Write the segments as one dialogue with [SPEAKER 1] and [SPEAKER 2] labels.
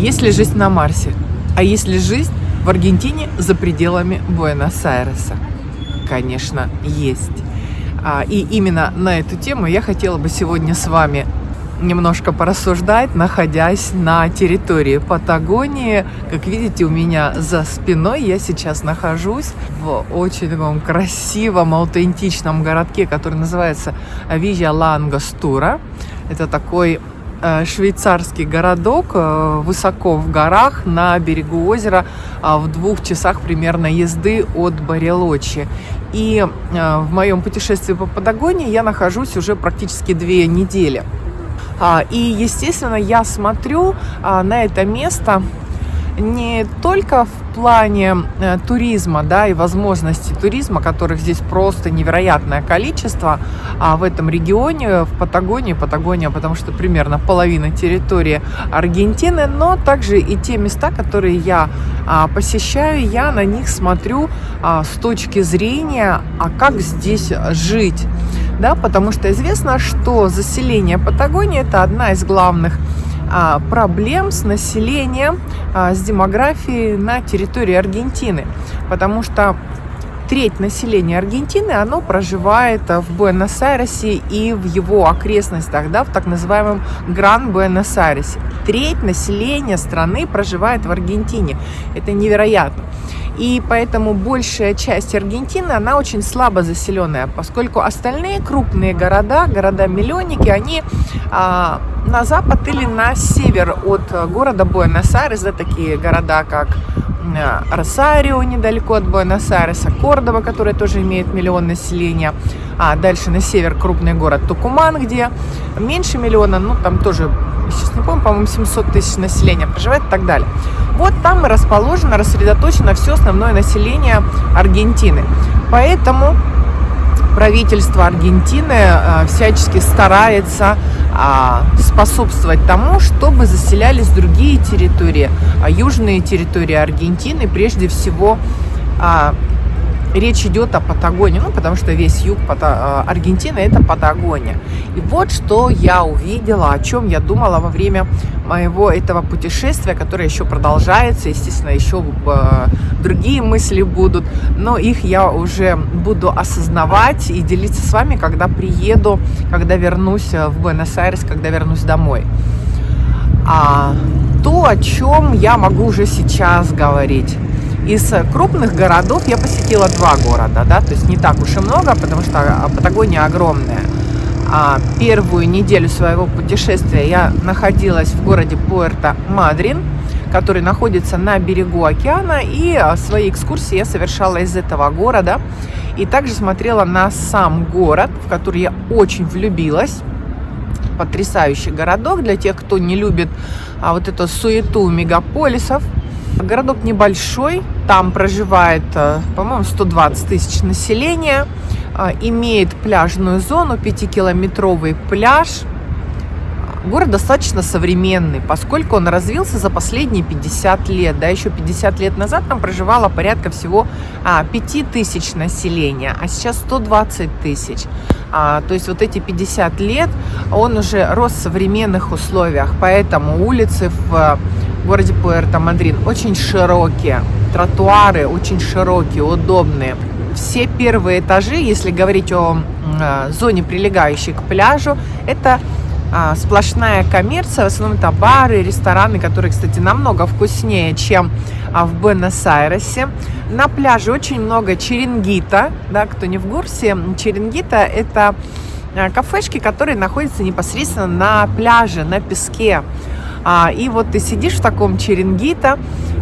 [SPEAKER 1] Есть ли жизнь на Марсе? А есть ли жизнь в Аргентине за пределами Буэнос-Айреса? Конечно, есть. А, и именно на эту тему я хотела бы сегодня с вами немножко порассуждать, находясь на территории Патагонии. Как видите, у меня за спиной я сейчас нахожусь в очень таком красивом, аутентичном городке, который называется Вижа Лангостура. Это такой швейцарский городок э, высоко в горах на берегу озера а, в двух часах примерно езды от Барелочи. И э, в моем путешествии по Патагонии я нахожусь уже практически две недели. А, и, естественно, я смотрю а, на это место не только в плане э, туризма, да, и возможностей туризма, которых здесь просто невероятное количество, а в этом регионе, в Патагонии, Патагония, потому что примерно половина территории Аргентины, но также и те места, которые я а, посещаю, я на них смотрю а, с точки зрения, а как здесь жить, да, потому что известно, что заселение Патагонии это одна из главных проблем с населением, а, с демографией на территории Аргентины, потому что треть населения Аргентины, оно проживает в Буэнос-Айресе и в его окрестностях, да, в так называемом Гран-Буэнос-Айресе. Треть населения страны проживает в Аргентине. Это невероятно. И поэтому большая часть Аргентины, она очень слабо заселенная, поскольку остальные крупные города, города-миллионники, они а, на запад или на север от города Буэнос-Айрес, да, такие города, как Росарио, недалеко от Буэнос-Айреса, Кордова, которая тоже имеет миллион населения, а дальше на север крупный город Тукуман, где меньше миллиона, ну там тоже, сейчас не помню, по-моему, 700 тысяч населения проживает и так далее. Вот там и расположено, рассредоточено все основное население Аргентины. Поэтому правительство Аргентины э, всячески старается способствовать тому, чтобы заселялись другие территории, а южные территории Аргентины, прежде всего а, речь идет о Патагонии, ну, потому что весь юг Пата Аргентины – это Патагония. И вот что я увидела, о чем я думала во время моего этого путешествия, которое еще продолжается, естественно, еще э, другие мысли будут, но их я уже буду осознавать и делиться с вами, когда приеду, когда вернусь в Буэнос-Айрес, когда вернусь домой. А то, о чем я могу уже сейчас говорить. Из крупных городов я посетила два города, да, то есть не так уж и много, потому что Патагония огромная. А первую неделю своего путешествия я находилась в городе Пуэрто-Мадрин, который находится на берегу океана, и а, свои экскурсии я совершала из этого города. И также смотрела на сам город, в который я очень влюбилась потрясающий городок для тех, кто не любит а, вот эту суету мегаполисов. Городок небольшой, там проживает, э, по-моему, 120 тысяч населения, э, имеет пляжную зону, 5-километровый пляж. Город достаточно современный, поскольку он развился за последние 50 лет. Да, еще 50 лет назад там проживало порядка всего а, 5 тысяч населения, а сейчас 120 тысяч. А, то есть вот эти 50 лет он уже рос в современных условиях, поэтому улицы в в городе Пуэрто-Мадрин очень широкие, тротуары очень широкие, удобные. Все первые этажи, если говорить о э, зоне, прилегающей к пляжу, это а, сплошная коммерция, в основном это бары, рестораны, которые, кстати, намного вкуснее, чем а, в Буэнос-Айресе. На пляже очень много черенгита, да, кто не в курсе, черенгита это а, кафешки, которые находятся непосредственно на пляже, на песке. А, и вот ты сидишь в таком черенгита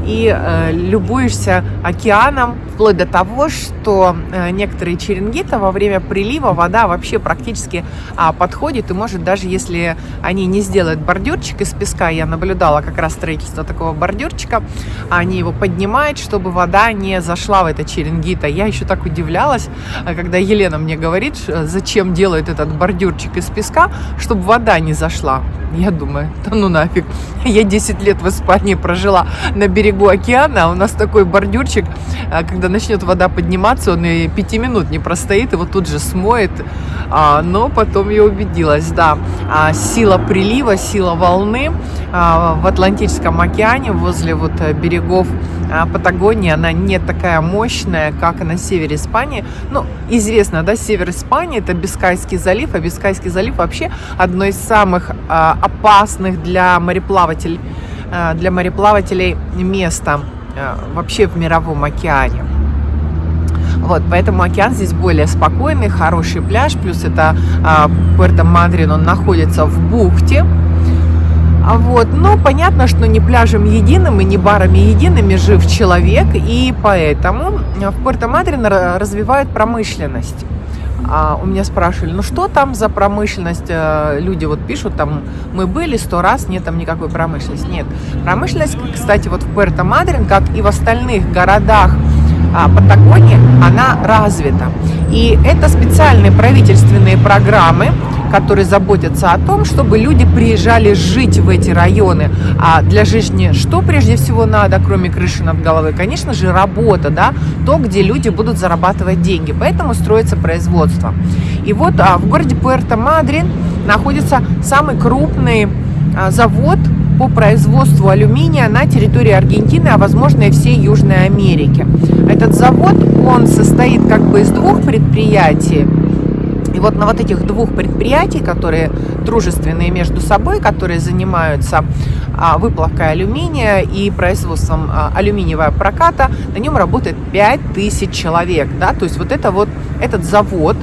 [SPEAKER 1] и э, любуешься океаном, вплоть до того, что э, некоторые черенгита во время прилива вода вообще практически а, подходит и может даже если они не сделают бордюрчик из песка, я наблюдала как раз строительство такого бордюрчика, они его поднимают, чтобы вода не зашла в это черенгита. Я еще так удивлялась, э, когда Елена мне говорит, зачем делают этот бордюрчик из песка, чтобы вода не зашла. Я думаю, да ну нафиг. Я 10 лет в Испании прожила на берегу океана, у нас такой бордюрчик, а, когда начнет вода подниматься, он и 5 минут не простоит, его тут же смоет. А, но потом я убедилась, да, а, сила прилива, сила волны в Атлантическом океане, возле вот э, берегов Патагонии, она не такая мощная, как на севере Испании. Ну, известно, да, север Испании это Бискайский залив, а Бискайский залив вообще одно из самых опасных для мореплавателей, для мореплавателей места вообще в мировом океане. Вот, поэтому океан здесь более спокойный, хороший пляж, плюс это а, Пуэрто-Мадрин, он находится в бухте. А вот, но понятно, что не пляжем единым и не барами едиными жив человек, и поэтому в Пуэрто-Мадрин развивают промышленность. А у меня спрашивали, ну что там за промышленность? Э, люди вот пишут, там мы были сто раз, нет там никакой промышленности. Нет. Промышленность, кстати, вот в Пуэрто-Мадрин, как и в остальных городах а, Патагонии, она развита. И это специальные правительственные программы, которые заботятся о том, чтобы люди приезжали жить в эти районы. А для жизни что прежде всего надо, кроме крыши над головой? Конечно же, работа, да, то, где люди будут зарабатывать деньги. Поэтому строится производство. И вот а, в городе Пуэрто-Мадрин находится самый крупный а, завод по производству алюминия на территории Аргентины, а возможно и всей Южной Америки. Этот завод, он состоит как бы из двух предприятий. И вот на вот этих двух предприятий, которые дружественные между собой, которые занимаются а, выплавкой алюминия и производством а, алюминиевого проката, на нем работает 5000 человек. Да? То есть вот это вот этот завод,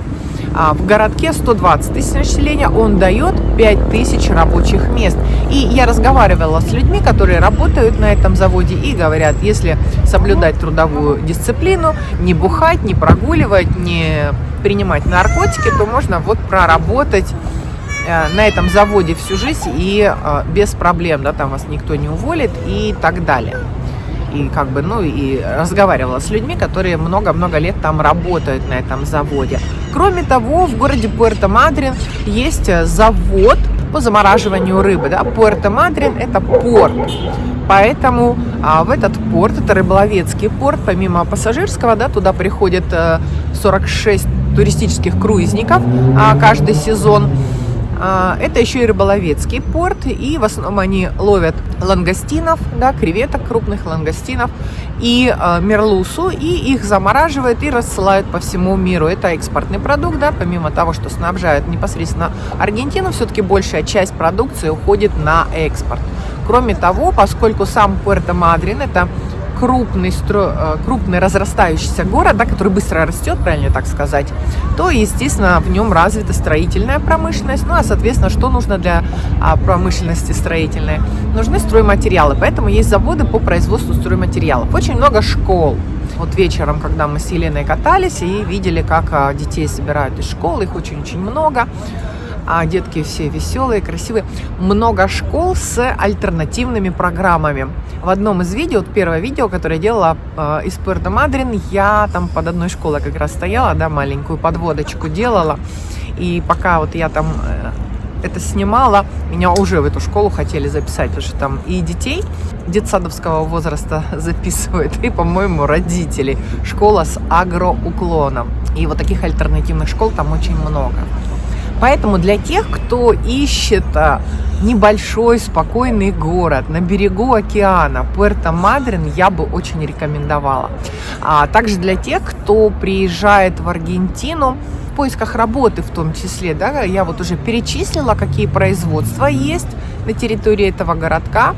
[SPEAKER 1] а в городке 120 тысяч населения, он дает 5 тысяч рабочих мест. И я разговаривала с людьми, которые работают на этом заводе и говорят, если соблюдать трудовую дисциплину, не бухать, не прогуливать, не принимать наркотики, то можно вот проработать э, на этом заводе всю жизнь и э, без проблем, да, там вас никто не уволит и так далее и как бы, ну, и разговаривала с людьми, которые много-много лет там работают на этом заводе. Кроме того, в городе Пуэрто-Мадрин есть завод по замораживанию рыбы. Да? Пуэрто-Мадрин – это порт. Поэтому а, в этот порт, это рыболовецкий порт, помимо пассажирского, да, туда приходит 46 э, туристических круизников а, каждый сезон. А, это еще и рыболовецкий порт, и в основном они ловят лангостинов, да, креветок крупных лангостинов и э, мерлусу, и их замораживают и рассылают по всему миру. Это экспортный продукт, да, помимо того, что снабжают непосредственно Аргентину, все-таки большая часть продукции уходит на экспорт. Кроме того, поскольку сам Пуэрто-Мадрин это крупный, стро... Э, крупный разрастающийся город, да, который быстро растет, правильно так сказать, то, естественно, в нем развита строительная промышленность. Ну, а, соответственно, что нужно для а, промышленности строительной? Нужны стройматериалы, поэтому есть заводы по производству стройматериалов. Очень много школ. Вот вечером, когда мы с Еленой катались и видели, как а, детей собирают из школы, их очень-очень много а детки все веселые, красивые. Много школ с альтернативными программами. В одном из видео, вот первое видео, которое я делала э, из Пуэрто Мадрин, я там под одной школой как раз стояла, да, маленькую подводочку делала. И пока вот я там э, это снимала, меня уже в эту школу хотели записать, потому что там и детей детсадовского возраста записывают, и, по-моему, родителей. Школа с агроуклоном. И вот таких альтернативных школ там очень много. Поэтому для тех, кто ищет а, небольшой спокойный город на берегу океана, Пуэрто-Мадрин, я бы очень рекомендовала. А также для тех, кто приезжает в Аргентину, в поисках работы в том числе, да, я вот уже перечислила, какие производства есть на территории этого городка.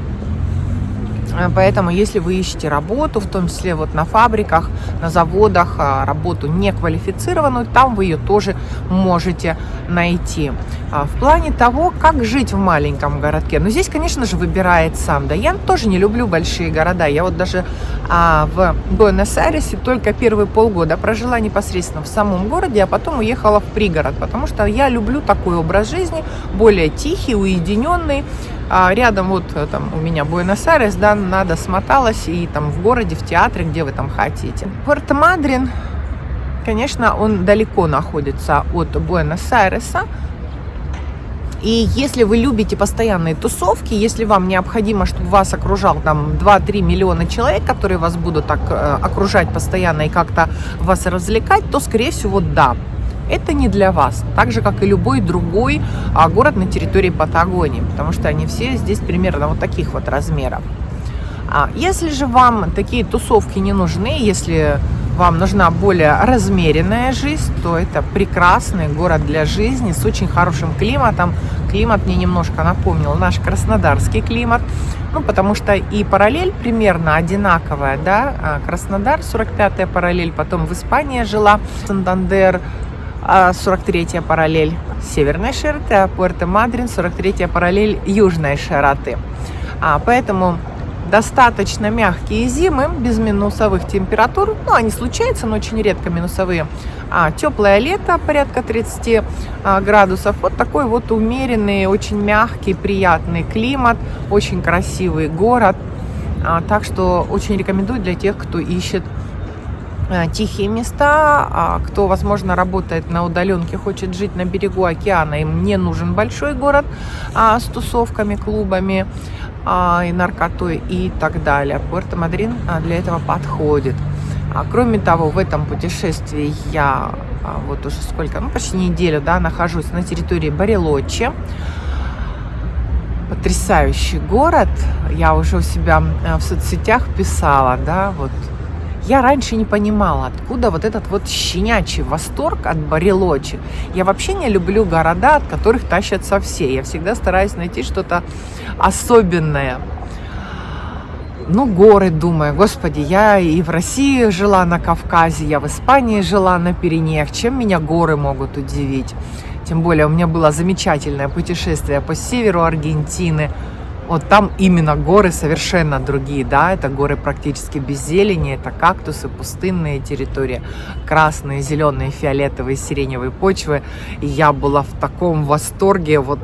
[SPEAKER 1] Э, поэтому, если вы ищете работу, в том числе вот на фабриках, на заводах, а, работу неквалифицированную, там вы ее тоже можете найти. А, в плане того, как жить в маленьком городке, ну здесь, конечно же, выбирает сам. Да, я тоже не люблю большие города. Я вот даже а, в Буэнос-Айресе только первые полгода прожила непосредственно в самом городе, а потом уехала в пригород, потому что я люблю такой образ жизни, более тихий, уединенный, а рядом вот э, там у меня Буэнос-Айрес, да, надо смоталась и там в городе, в театре, где вы там хотите. Пуэрто-Мадрин, конечно, он далеко находится от Буэнос-Айреса, и если вы любите постоянные тусовки, если вам необходимо, чтобы вас окружал там 2-3 миллиона человек, которые вас будут так э, окружать постоянно и как-то вас развлекать, то, скорее всего, да. Это не для вас. Так же, как и любой другой а, город на территории Патагонии, потому что они все здесь примерно вот таких вот размеров. А если же вам такие тусовки не нужны, если вам нужна более размеренная жизнь, то это прекрасный город для жизни с очень хорошим климатом. Климат мне немножко напомнил наш краснодарский климат, ну, потому что и параллель примерно одинаковая, да, а Краснодар, 45-я параллель, потом в Испании жила, Сантандер, 43-я параллель северной широты, а Пуэрто-Мадрин, 43-я параллель южной широты. А, поэтому достаточно мягкие зимы, без минусовых температур. Ну, они случаются, но очень редко минусовые. А, теплое лето, порядка 30 а, градусов. Вот такой вот умеренный, очень мягкий, приятный климат. Очень красивый город. А, так что очень рекомендую для тех, кто ищет а, тихие места, а кто, возможно, работает на удаленке, хочет жить на берегу океана, им не нужен большой город а, с тусовками, клубами, а, и наркотой и так далее. Пуэрто-Мадрин а, для этого подходит. А, кроме того, в этом путешествии я вот уже сколько, ну почти неделю, да, нахожусь на территории Барелочи. Потрясающий город. Я уже у себя в соцсетях писала, да, вот я раньше не понимала, откуда вот этот вот щенячий восторг от Барелочи. Я вообще не люблю города, от которых тащатся все. Я всегда стараюсь найти что-то особенное. Ну, горы, думаю, господи, я и в России жила на Кавказе, я в Испании жила на Пиренеях. Чем меня горы могут удивить? Тем более у меня было замечательное путешествие по северу Аргентины – вот там именно горы совершенно другие, да, это горы практически без зелени, это кактусы, пустынные территории, красные, зеленые, фиолетовые, сиреневые почвы. И я была в таком восторге, вот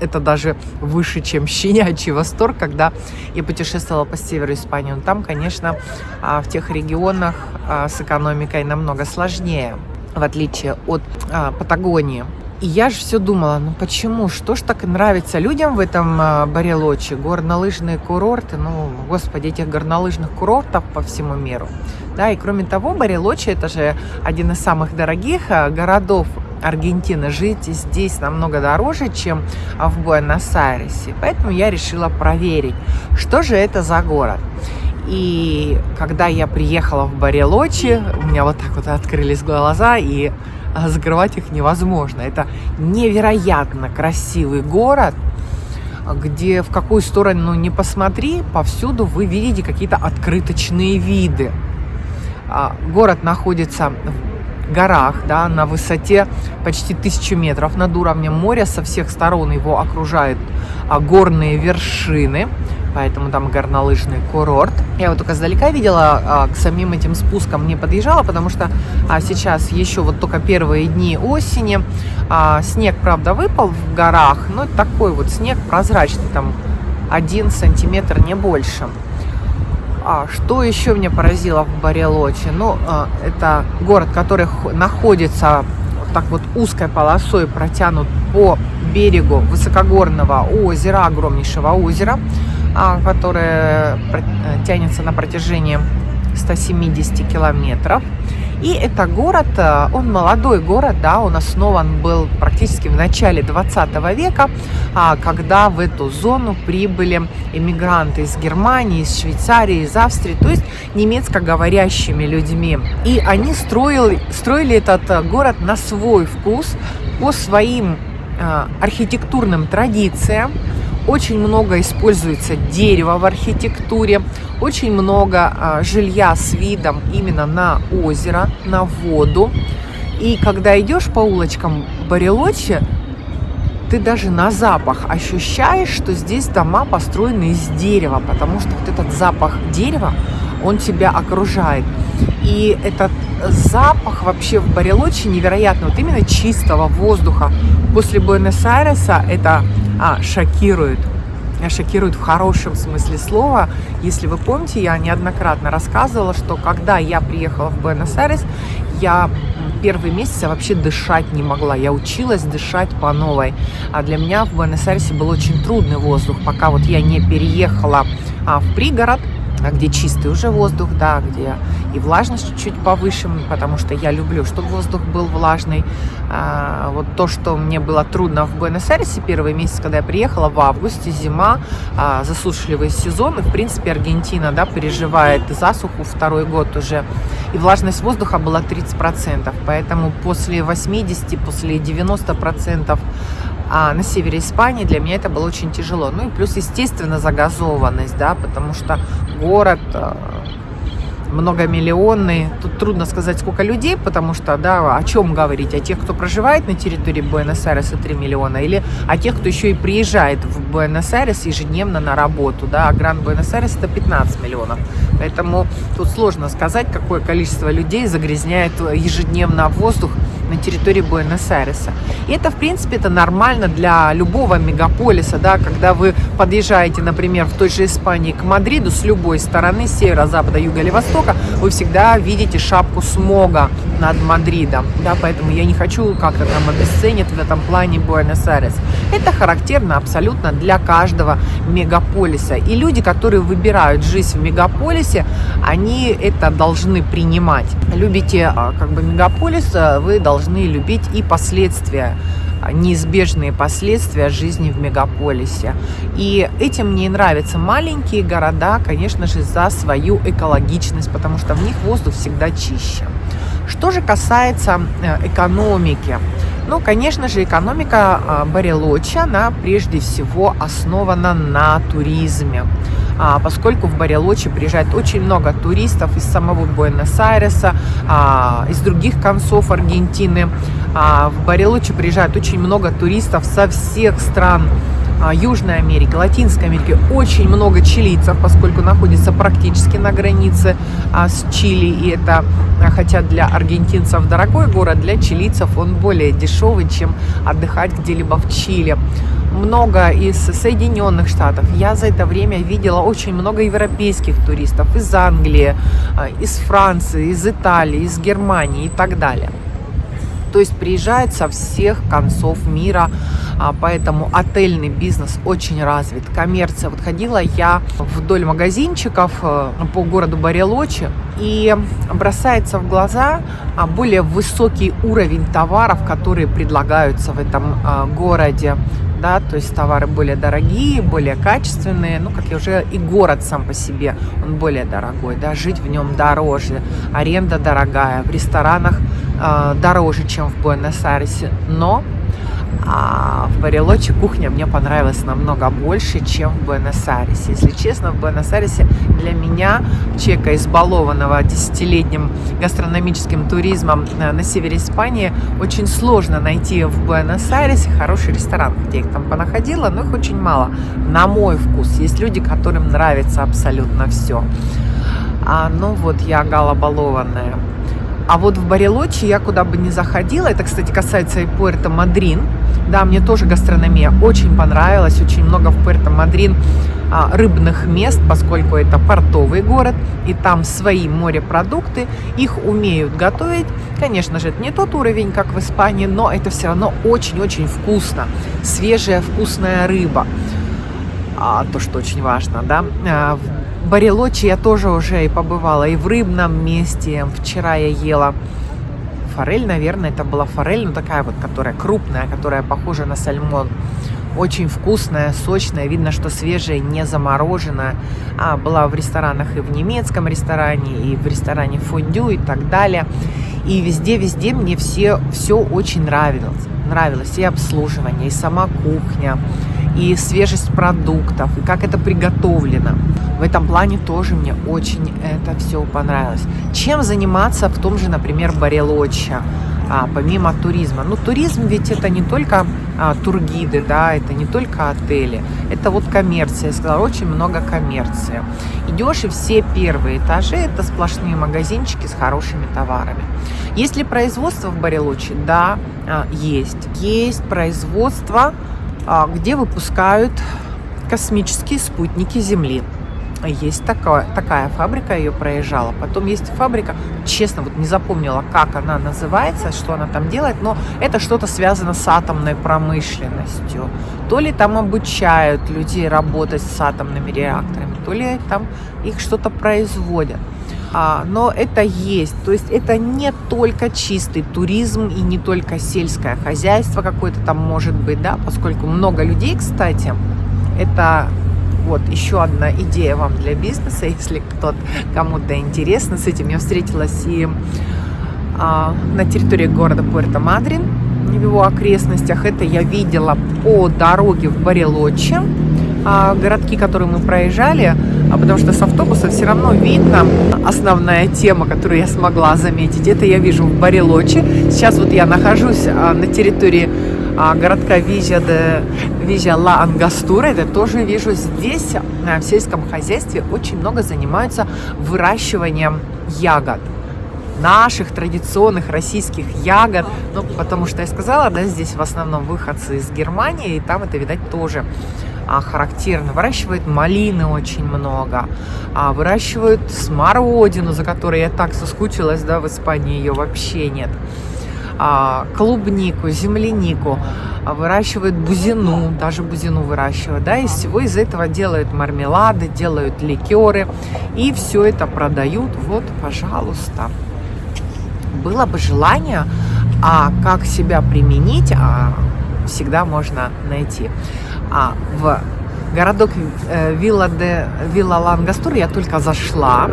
[SPEAKER 1] это даже выше, чем щенячий восторг, когда я путешествовала по северу Испании. Но там, конечно, а, в тех регионах а, с экономикой намного сложнее, в отличие от а, Патагонии. И я же все думала, ну почему, что ж так нравится людям в этом э, Барелоче, горнолыжные курорты, ну, господи, этих горнолыжных курортов по всему миру. Да, и кроме того, Барелочи это же один из самых дорогих э, городов Аргентины. Жить здесь намного дороже, чем в Буэнос-Айресе. Поэтому я решила проверить, что же это за город. И когда я приехала в Барелочи, у меня вот так вот открылись глаза, и а закрывать их невозможно. Это невероятно красивый город, где в какую сторону не посмотри, повсюду вы видите какие-то открыточные виды. А, город находится в горах, да, на высоте почти тысячу метров над уровнем моря. Со всех сторон его окружают а, горные вершины поэтому там горнолыжный курорт. Я вот только издалека видела, а, к самим этим спускам не подъезжала, потому что а, сейчас еще вот только первые дни осени. А, снег, правда, выпал в горах, но такой вот снег прозрачный, там один сантиметр, не больше. А, что еще меня поразило в Барелочи? Ну, а, это город, который находится так вот узкой полосой протянут по берегу высокогорного озера, огромнейшего озера. А, которая э, тянется на протяжении 170 километров. И это город, э, он молодой город, да, он основан был практически в начале 20 века, а, когда в эту зону прибыли иммигранты из Германии, из Швейцарии, из Австрии, то есть немецкоговорящими людьми. И они строили, строили этот э, город на свой вкус, по своим архитектурным традициям, очень много используется дерева в архитектуре, очень много а, жилья с видом именно на озеро, на воду. И когда идешь по улочкам Барелочи, ты даже на запах ощущаешь, что здесь дома построены из дерева, потому что вот этот запах дерева, он тебя окружает. И этот запах вообще в Барелочи невероятно. Вот именно чистого воздуха после Буэнос-Айреса это а, шокирует. Шокирует в хорошем смысле слова. Если вы помните, я неоднократно рассказывала, что когда я приехала в Буэнос-Айрес, я первые месяцы вообще дышать не могла. Я училась дышать по новой. А для меня в Буэнос-Айресе был очень трудный воздух, пока вот я не переехала а, в пригород, где чистый уже воздух, да, где и влажность чуть-чуть повыше, потому что я люблю, чтобы воздух был влажный. А, вот то, что мне было трудно в Буэнос-Айресе первый месяц, когда я приехала, в августе, зима, а, засушливый сезон, и, в принципе, Аргентина, да, переживает засуху второй год уже, и влажность воздуха была 30%, поэтому после 80, после 90% а на севере Испании для меня это было очень тяжело. Ну и плюс, естественно, загазованность, да, потому что город э, многомиллионный. Тут трудно сказать, сколько людей, потому что, да, о чем говорить? О тех, кто проживает на территории Буэнос-Айреса 3 миллиона, или о тех, кто еще и приезжает в Буэнос-Айрес ежедневно на работу, да, а Гранд Буэнос-Айрес это 15 миллионов. Поэтому тут сложно сказать, какое количество людей загрязняет ежедневно воздух на территории Буэнос-Айреса. И это, в принципе, это нормально для любого мегаполиса, да, когда вы подъезжаете, например, в той же Испании к Мадриду с любой стороны, севера, запада, юга или востока, вы всегда видите шапку смога над Мадридом, да, поэтому я не хочу как-то там обесценить в этом плане Буэнос-Айрес. Это характерно абсолютно для каждого мегаполиса. И люди, которые выбирают жизнь в мегаполисе, они это должны принимать. Любите а, как бы мегаполис, а, вы должны любить и последствия неизбежные последствия жизни в мегаполисе. И этим мне нравятся маленькие города, конечно же, за свою экологичность, потому что в них воздух всегда чище. Что же касается э, экономики, ну, конечно же, экономика а, Барелочи, она прежде всего основана на туризме. А, поскольку в Барелочи приезжает очень много туристов из самого Буэнос-Айреса, а, из других концов Аргентины. В Барелочи приезжает очень много туристов со всех стран Южной Америки, Латинской Америки очень много чилийцев, поскольку находится практически на границе с Чили. И это, хотя для аргентинцев дорогой город, для чилийцев он более дешевый, чем отдыхать где-либо в Чили много из Соединенных Штатов. Я за это время видела очень много европейских туристов из Англии, из Франции, из Италии, из Германии и так далее. То есть приезжают со всех концов мира, а, поэтому отельный бизнес очень развит. Коммерция. Вот ходила я вдоль магазинчиков э, по городу Барелочи, и бросается в глаза а, более высокий уровень товаров, которые предлагаются в этом а, городе да, то есть товары более дорогие, более качественные, ну, как я уже, и город сам по себе, он более дорогой, да, жить в нем дороже, аренда дорогая, в ресторанах дороже, чем в Буэнос-Айресе, но а в Барелочи кухня мне понравилась намного больше, чем в Буэнос-Айресе. Если честно, в Буэнос-Айресе для меня, человека избалованного десятилетним гастрономическим туризмом э, на севере Испании, очень сложно найти в Буэнос-Айресе хороший ресторан. Где их там понаходила, но их очень мало. На мой вкус. Есть люди, которым нравится абсолютно все. А, ну вот я галобалованная. А вот в Барелочи я куда бы ни заходила, это, кстати, касается и Пуэрто Мадрин, да, мне тоже гастрономия очень понравилась, очень много в Пуэрто Мадрин а, рыбных мест, поскольку это портовый город, и там свои морепродукты, их умеют готовить. Конечно же, это не тот уровень, как в Испании, но это все равно очень-очень вкусно. Свежая вкусная рыба. А, то, что очень важно, да. Барелочи я тоже уже и побывала, и в рыбном месте. Вчера я ела форель, наверное, это была форель, но такая вот, которая крупная, которая похожа на сальмон. Очень вкусная, сочная, видно, что свежая, не замороженная. А, была в ресторанах и в немецком ресторане, и в ресторане фондю и так далее. И везде-везде мне все, все очень нравилось. Нравилось и обслуживание, и сама кухня, и свежесть продуктов, и как это приготовлено. В этом плане тоже мне очень это все понравилось. Чем заниматься в том же, например, Барелоча, а, помимо туризма? Ну, туризм ведь это не только а, тургиды, да, это не только отели, это вот коммерция, я сказала, очень много коммерции. Идешь и все первые этажи это сплошные магазинчики с хорошими товарами. Есть ли производство в Барелочи? Да, а, есть. Есть производство, где выпускают космические спутники Земли. Есть такая, такая фабрика, ее проезжала. Потом есть фабрика, честно, вот не запомнила, как она называется, что она там делает, но это что-то связано с атомной промышленностью. То ли там обучают людей работать с атомными реакторами, то ли там их что-то производят. А, но это есть. То есть это не только чистый туризм и не только сельское хозяйство какое-то там может быть, да, поскольку много людей, кстати, это вот еще одна идея вам для бизнеса, если кто-то кому-то интересно. С этим я встретилась и а, на территории города Пуэрто-Мадрин, в его окрестностях. Это я видела по дороге в Барелоче, а, городки, которые мы проезжали, а потому что с автобуса все равно видно основная тема, которую я смогла заметить. Это я вижу в Барелоче. Сейчас вот я нахожусь а, на территории а, городка Визя, де, Визя Ла Ангастура. Это тоже вижу здесь в сельском хозяйстве очень много занимаются выращиванием ягод наших традиционных российских ягод. Ну, потому что я сказала, да, здесь в основном выходцы из Германии, и там это, видать, тоже а, характерно. Выращивают малины очень много, а, выращивают смородину, за которой я так соскучилась, да, в Испании ее вообще нет. А, клубнику, землянику, а, выращивают бузину, даже бузину выращивают, да, из всего из этого делают мармелады, делают ликеры, и все это продают, вот, пожалуйста было бы желание, а как себя применить, а, всегда можно найти. А в городок э, Вилла, де, Вилла Лангастур я только зашла,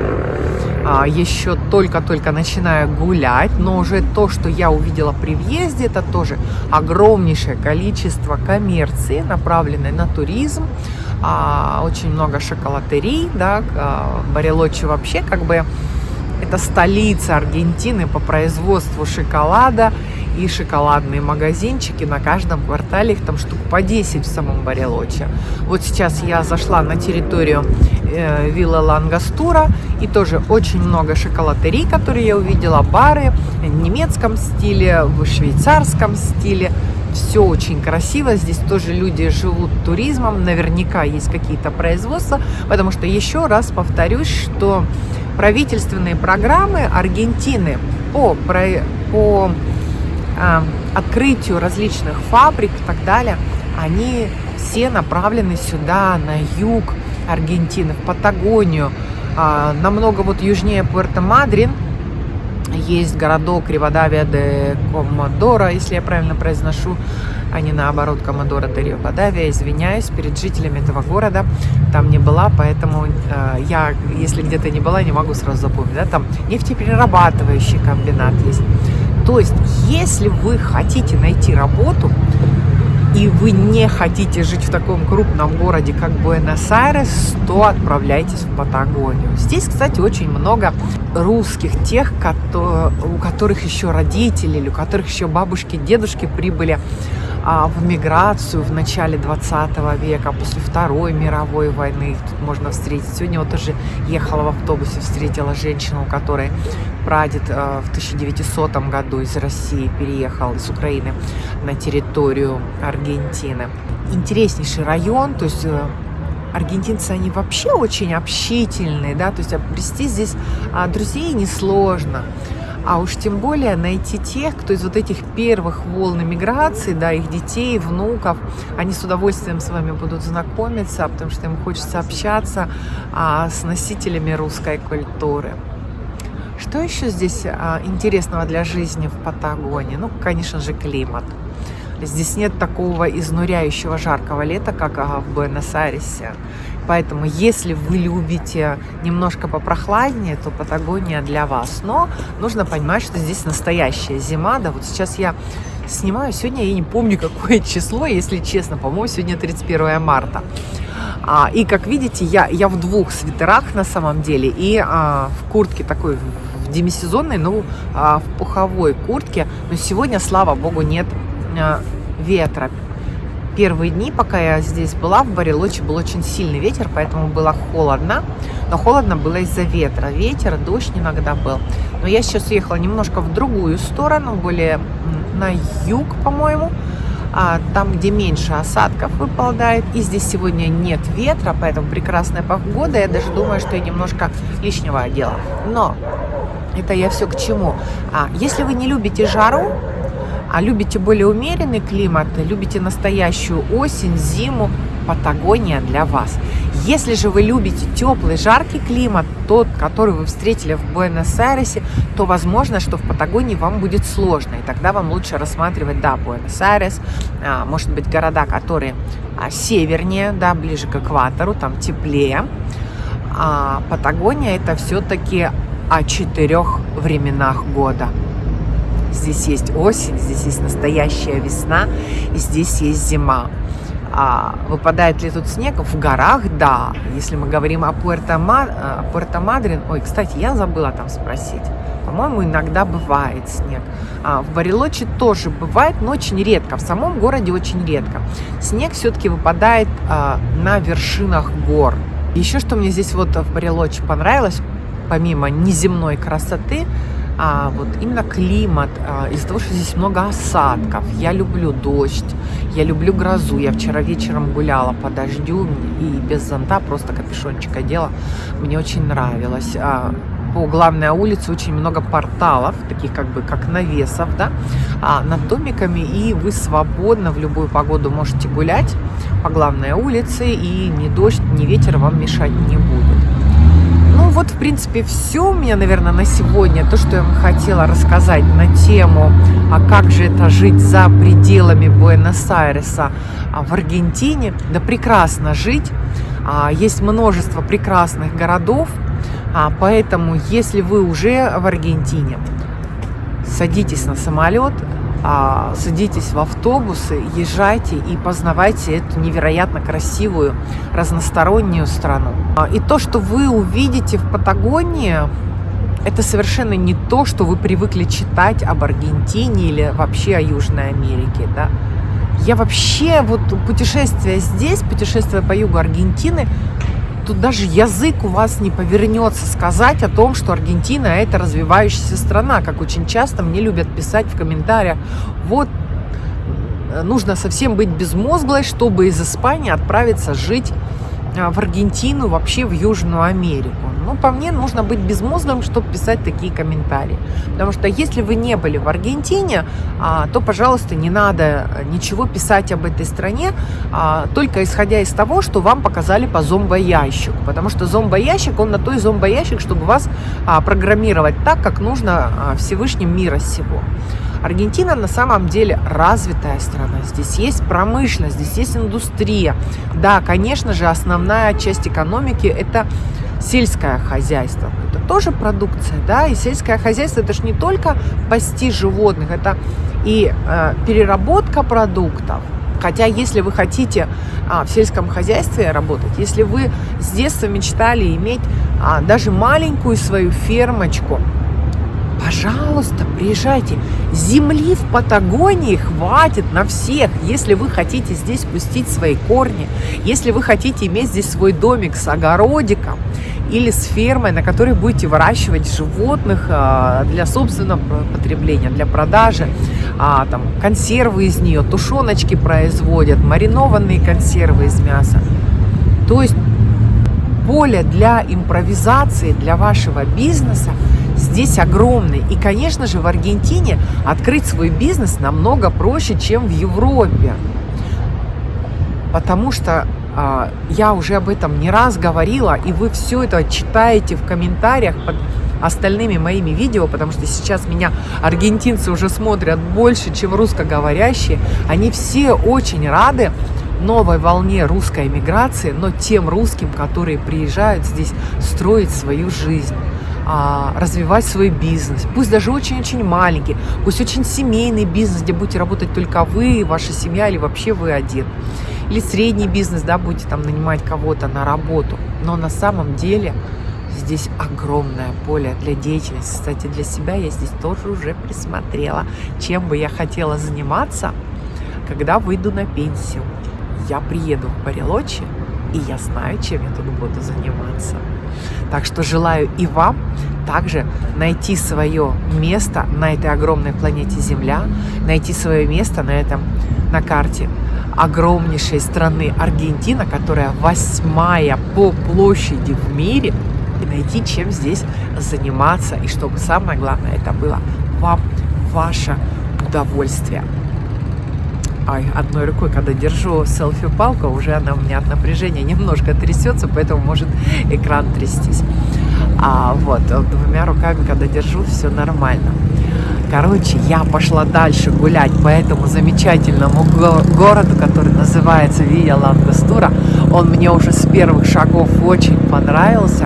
[SPEAKER 1] а, еще только-только начинаю гулять, но уже то, что я увидела при въезде, это тоже огромнейшее количество коммерции, направленной на туризм, а, очень много шоколатерий, да, Барелочи вообще как бы это столица Аргентины по производству шоколада и шоколадные магазинчики. На каждом квартале их там штук по 10 в самом Барелоче. Вот сейчас я зашла на территорию э, вилла Лангастура и тоже очень много шоколатерий, которые я увидела, бары в немецком стиле, в швейцарском стиле. Все очень красиво, здесь тоже люди живут туризмом, наверняка есть какие-то производства, потому что еще раз повторюсь, что правительственные программы Аргентины по, по открытию различных фабрик и так далее, они все направлены сюда, на юг Аргентины, в Патагонию, э, намного вот южнее Пуэрто-Мадрин, есть городок Ривадавия де Комодора, если я правильно произношу, а не наоборот Комодора де Ривадавия. Извиняюсь перед жителями этого города. Там не была, поэтому э, я, если где-то не была, не могу сразу запомнить. Да? Там нефтеперерабатывающий комбинат есть. То есть, если вы хотите найти работу, и вы не хотите жить в таком крупном городе, как Буэнос-Айрес, то отправляйтесь в Патагонию. Здесь, кстати, очень много русских, тех, у которых еще родители, или у которых еще бабушки, дедушки прибыли в миграцию в начале 20 века, после Второй мировой войны. Их тут можно встретить. Сегодня вот тоже ехала в автобусе, встретила женщину, у которой прадед а, в 1900 году из России переехал, из Украины, на территорию Аргентины. Интереснейший район, то есть э, аргентинцы, они вообще очень общительные, да, то есть обрести здесь а, друзей несложно. А уж тем более найти тех, кто из вот этих первых волн миграции, да, их детей, внуков, они с удовольствием с вами будут знакомиться, потому что им хочется общаться а, с носителями русской культуры. Что еще здесь а, интересного для жизни в Патагонии? Ну, конечно же, климат. Здесь нет такого изнуряющего жаркого лета, как а, в Буэнос-Айресе. Поэтому, если вы любите немножко попрохладнее, то Патагония для вас. Но нужно понимать, что здесь настоящая зима. Да, вот сейчас я снимаю. Сегодня я не помню, какое число, если честно. По-моему, сегодня 31 марта. А, и, как видите, я, я в двух свитерах на самом деле. И а, в куртке такой демисезонной, ну, а, в пуховой куртке. Но сегодня, слава богу, нет а, ветра первые дни, пока я здесь была, в Барелоче был очень сильный ветер, поэтому было холодно. Но холодно было из-за ветра. Ветер, дождь иногда был. Но я сейчас уехала немножко в другую сторону, более на юг, по-моему. А, там, где меньше осадков выпадает. И здесь сегодня нет ветра, поэтому прекрасная погода. Я даже думаю, что я немножко лишнего одела. Но это я все к чему. А, если вы не любите жару, а любите более умеренный климат, любите настоящую осень, зиму, Патагония для вас. Если же вы любите теплый, жаркий климат, тот, который вы встретили в Буэнос-Айресе, то возможно, что в Патагонии вам будет сложно. И тогда вам лучше рассматривать, да, Буэнос-Айрес, а, может быть, города, которые а, севернее, да, ближе к экватору, там теплее. А Патагония это все-таки о четырех временах года. Здесь есть осень, здесь есть настоящая весна, и здесь есть зима. А выпадает ли тут снег? В горах, да. Если мы говорим о Пуэрто-Мадрин, ой, кстати, я забыла там спросить. По-моему, иногда бывает снег. А в Барелоче тоже бывает, но очень редко. В самом городе очень редко. Снег все-таки выпадает а, на вершинах гор. Еще что мне здесь вот в Барелоче понравилось, помимо неземной красоты, а, вот именно климат, а, из-за того, что здесь много осадков. Я люблю дождь, я люблю грозу. Я вчера вечером гуляла по дождю и без зонта, просто капюшончик одела. Мне очень нравилось. А, по главной улице очень много порталов, таких как бы как навесов, да, а, над домиками, и вы свободно в любую погоду можете гулять по главной улице, и ни дождь, ни ветер вам мешать не будут. Вот, в принципе, все у меня, наверное, на сегодня. То, что я вам хотела рассказать на тему, а как же это жить за пределами Буэнос-Айреса а, в Аргентине. Да прекрасно жить. А, есть множество прекрасных городов, а, поэтому, если вы уже в Аргентине, садитесь на самолет, садитесь в автобусы, езжайте и познавайте эту невероятно красивую, разностороннюю страну. А, и то, что вы увидите в Патагонии, это совершенно не то, что вы привыкли читать об Аргентине или вообще о Южной Америке. Да? Я вообще, вот путешествие здесь, путешествие по югу Аргентины, тут даже язык у вас не повернется сказать о том, что Аргентина это развивающаяся страна, как очень часто мне любят писать в комментариях. Вот нужно совсем быть безмозглой, чтобы из Испании отправиться жить в Аргентину, вообще в Южную Америку. Ну, по мне, нужно быть безмозглым, чтобы писать такие комментарии. Потому что если вы не были в Аргентине, а, то, пожалуйста, не надо ничего писать об этой стране, а, только исходя из того, что вам показали по зомбоящику. Потому что зомбоящик, он на той зомбоящик, чтобы вас программировать так, как нужно Всевышним мира сего. Аргентина на самом деле развитая страна. Здесь есть промышленность, здесь есть индустрия. Да, конечно же, основная часть экономики – это сельское хозяйство. Это тоже продукция, да, и сельское хозяйство – это же не только пасти животных, это и э, переработка продуктов, Хотя, если вы хотите а, в сельском хозяйстве работать, если вы с детства мечтали иметь а, даже маленькую свою фермочку, Пожалуйста, приезжайте. Земли в Патагонии хватит на всех, если вы хотите здесь пустить свои корни, если вы хотите иметь здесь свой домик с огородиком или с фермой, на которой будете выращивать животных а, для собственного потребления, для продажи, а, там, консервы из нее, тушеночки производят, маринованные консервы из мяса. То есть поле для импровизации, для вашего бизнеса – здесь огромный. И, конечно же, в Аргентине открыть свой бизнес намного проще, чем в Европе. Потому что э, я уже об этом не раз говорила, и вы все это читаете в комментариях под остальными моими видео, потому что сейчас меня аргентинцы уже смотрят больше, чем русскоговорящие. Они все очень рады новой волне русской эмиграции, но тем русским, которые приезжают здесь строить свою жизнь а, развивать свой бизнес, пусть даже очень-очень маленький, пусть очень семейный бизнес, где будете работать только вы, ваша семья или вообще вы один. Или средний бизнес, да, будете там нанимать кого-то на работу. Но на самом деле здесь огромное поле для деятельности. Кстати, для себя я здесь тоже уже присмотрела, чем бы я хотела заниматься, когда выйду на пенсию. Я приеду в Барелочи, и я знаю, чем я тут буду заниматься. Так что желаю и вам также найти свое место на этой огромной планете Земля, найти свое место на этом на карте огромнейшей страны Аргентина, которая восьмая по площади в мире, и найти, чем здесь заниматься, и чтобы самое главное, это было вам ваше удовольствие. Ай, одной рукой, когда держу селфи-палку, уже она у меня от напряжения немножко трясется, поэтому может экран трястись. А вот двумя руками, когда держу, все нормально. Короче, я пошла дальше гулять по этому замечательному го городу, который называется Вия Лангостура. Он мне уже с первых шагов очень понравился.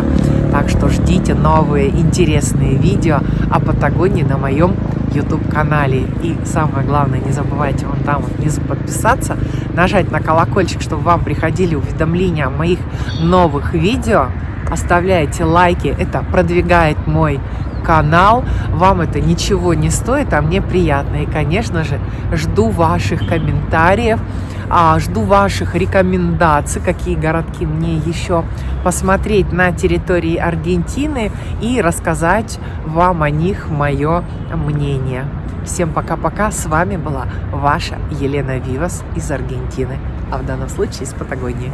[SPEAKER 1] Так что ждите новые интересные видео о Патагонии на моем YouTube-канале. И самое главное, не забывайте вон там вот внизу подписаться, нажать на колокольчик, чтобы вам приходили уведомления о моих новых видео. Оставляйте лайки, это продвигает мой канал. Вам это ничего не стоит, а мне приятно. И, конечно же, жду ваших комментариев, жду ваших рекомендаций, какие городки мне еще посмотреть на территории Аргентины и рассказать вам о них мое мнение. Всем пока-пока. С вами была ваша Елена Вивас из Аргентины, а в данном случае из Патагонии.